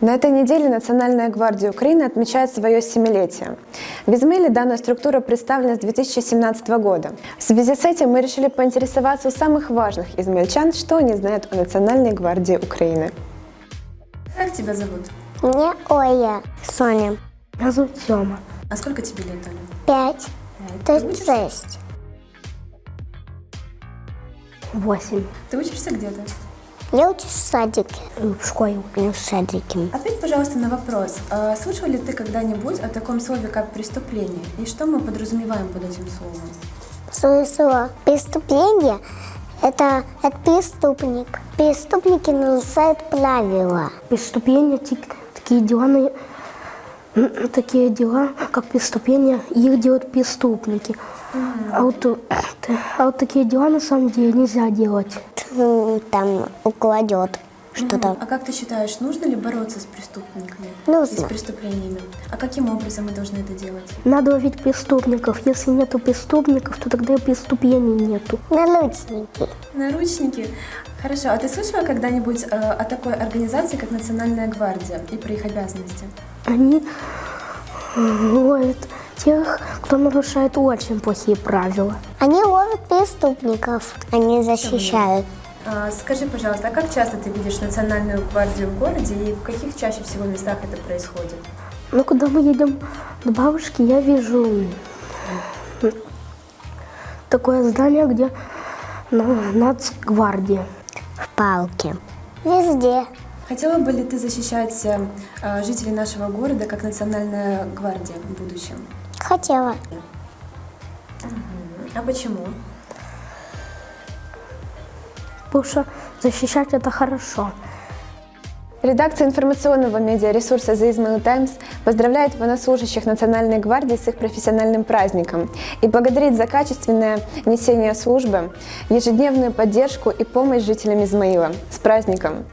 На этой неделе Национальная гвардия Украины отмечает свое семилетие. В Измаиле данная структура представлена с 2017 года. В связи с этим мы решили поинтересоваться у самых важных измельчан, что они знают о Национальной гвардии Украины. Как тебя зовут? Мне Оля. Соня. Меня зовут Сема. А сколько тебе лет, Оля? Пять. Пять. То есть шесть. Восемь. Ты учишься где-то? Я учусь в садике. В школе. Ну, в садике. Ответь, пожалуйста, на вопрос. А Слышал ли ты когда-нибудь о таком слове, как преступление? И что мы подразумеваем под этим словом? Смысл преступления – это, это преступник. Преступники нарушают правила. Преступления, ти- такие дела, такие дела, как преступления, их делают преступники. А вот, э, а вот такие дела на самом деле нельзя делать. М, Там укладет что-то. А как ты считаешь, нужно ли бороться с преступниками? Нужно. И с преступлениями? А каким образом мы должны это делать? Надо ловить преступников. Если нету преступников, то тогда и преступлений нету. Наручники. Наручники. Хорошо. А ты слышала когда-нибудь э, о такой организации, как Национальная гвардия, и про их обязанности? Они э, ловят тех, кто нарушает очень плохие правила. Они ловят преступников. Они защищают. А, Скажи, пожалуйста, а как часто ты видишь Национальную гвардию в городе и в каких чаще всего местах это происходит? Ну, когда мы едем к бабушке, я вижу такое здание, где ну, нацгвардия. В парке. Везде. Хотела бы ли ты защищать э, э, жителей нашего города как Национальная гвардия в будущем? Хотела. А почему? Потому что защищать это хорошо. Редакция информационного медиаресурса The Ismail Times поздравляет военнослужащих Национальной гвардии с их профессиональным праздником и благодарит за качественное несение службы, ежедневную поддержку и помощь жителям Измаила. С праздником!